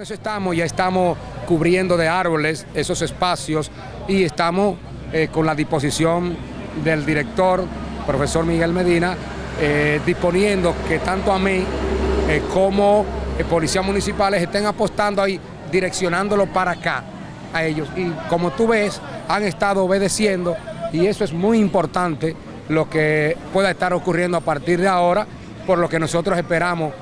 Eso estamos, ya estamos cubriendo de árboles esos espacios y estamos eh, con la disposición del director, profesor Miguel Medina, eh, disponiendo que tanto a mí eh, como policías municipales estén apostando ahí, direccionándolo para acá a ellos. Y como tú ves, han estado obedeciendo y eso es muy importante lo que pueda estar ocurriendo a partir de ahora, por lo que nosotros esperamos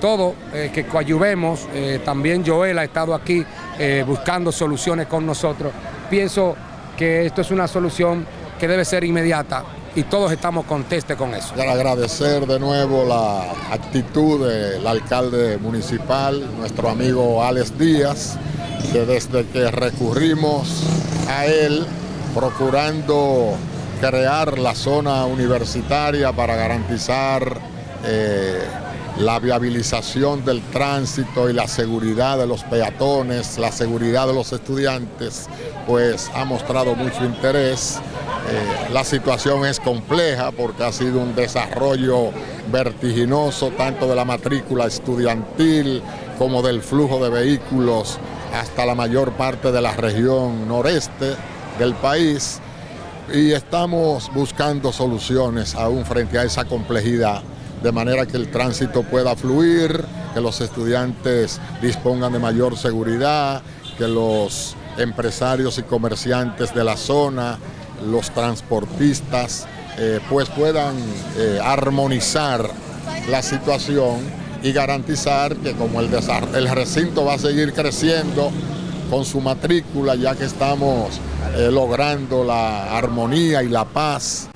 todo, eh, que coayuvemos, eh, también Joel ha estado aquí eh, buscando soluciones con nosotros. Pienso que esto es una solución que debe ser inmediata y todos estamos contestes con eso. Quiero agradecer de nuevo la actitud del alcalde municipal, nuestro amigo Alex Díaz, que desde que recurrimos a él procurando crear la zona universitaria para garantizar la viabilización del tránsito y la seguridad de los peatones, la seguridad de los estudiantes, pues ha mostrado mucho interés. Eh, la situación es compleja porque ha sido un desarrollo vertiginoso tanto de la matrícula estudiantil como del flujo de vehículos hasta la mayor parte de la región noreste del país y estamos buscando soluciones aún frente a esa complejidad, de manera que el tránsito pueda fluir, que los estudiantes dispongan de mayor seguridad, que los empresarios y comerciantes de la zona, los transportistas, eh, pues puedan eh, armonizar la situación y garantizar que como el, recinto va a seguir creciendo con su matrícula, ya que estamos eh, logrando la armonía y la paz